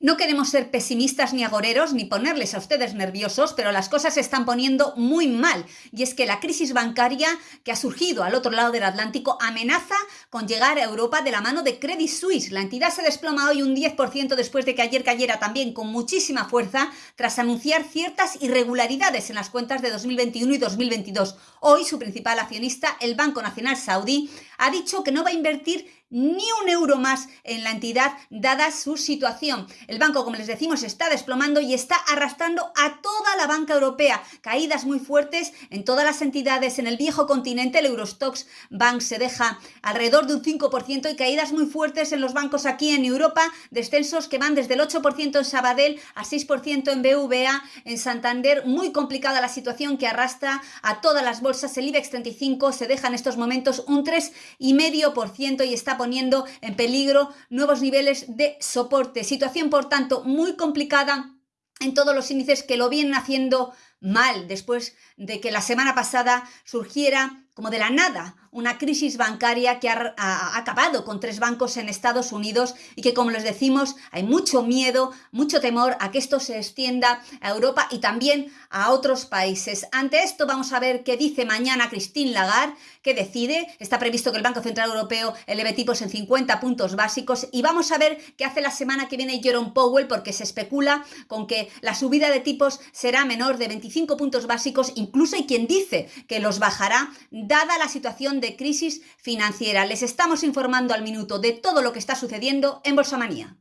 No queremos ser pesimistas ni agoreros ni ponerles a ustedes nerviosos, pero las cosas se están poniendo muy mal. Y es que la crisis bancaria que ha surgido al otro lado del Atlántico amenaza con llegar a Europa de la mano de Credit Suisse. La entidad se desploma hoy un 10% después de que ayer cayera también con muchísima fuerza tras anunciar ciertas irregularidades en las cuentas de 2021 y 2022. Hoy su principal accionista, el Banco Nacional Saudí, ha dicho que no va a invertir ni un euro más en la entidad dada su situación. El banco, como les decimos, está desplomando y está arrastrando a toda la banca europea. Caídas muy fuertes en todas las entidades en el viejo continente. El Eurostox Bank se deja alrededor de un 5% y caídas muy fuertes en los bancos aquí en Europa. Descensos que van desde el 8% en Sabadell a 6% en BVA, en Santander. Muy complicada la situación que arrastra a todas las bolsas. El IBEX 35 se deja en estos momentos un 3,5% y está poniendo en peligro nuevos niveles de soporte. Situación, por tanto, muy complicada en todos los índices que lo vienen haciendo mal después de que la semana pasada surgiera como de la nada una crisis bancaria que ha, acabado con tres bancos en Estados Unidos y que, como les decimos, hay mucho miedo, mucho temor a que esto se extienda a Europa y también a otros países. Ante esto vamos a ver qué dice mañana Christine Lagarde, qué decide. Está previsto que el Banco Central Europeo eleve tipos en 50 puntos básicos y vamos a ver qué hace la semana que viene Jerome Powell porque se especula con que la subida de tipos será menor de 25 puntos básicos, incluso hay quien dice que los bajará dada la situación de crisis financiera. Les estamos informando al minuto de todo lo que está sucediendo en Bolsa Manía.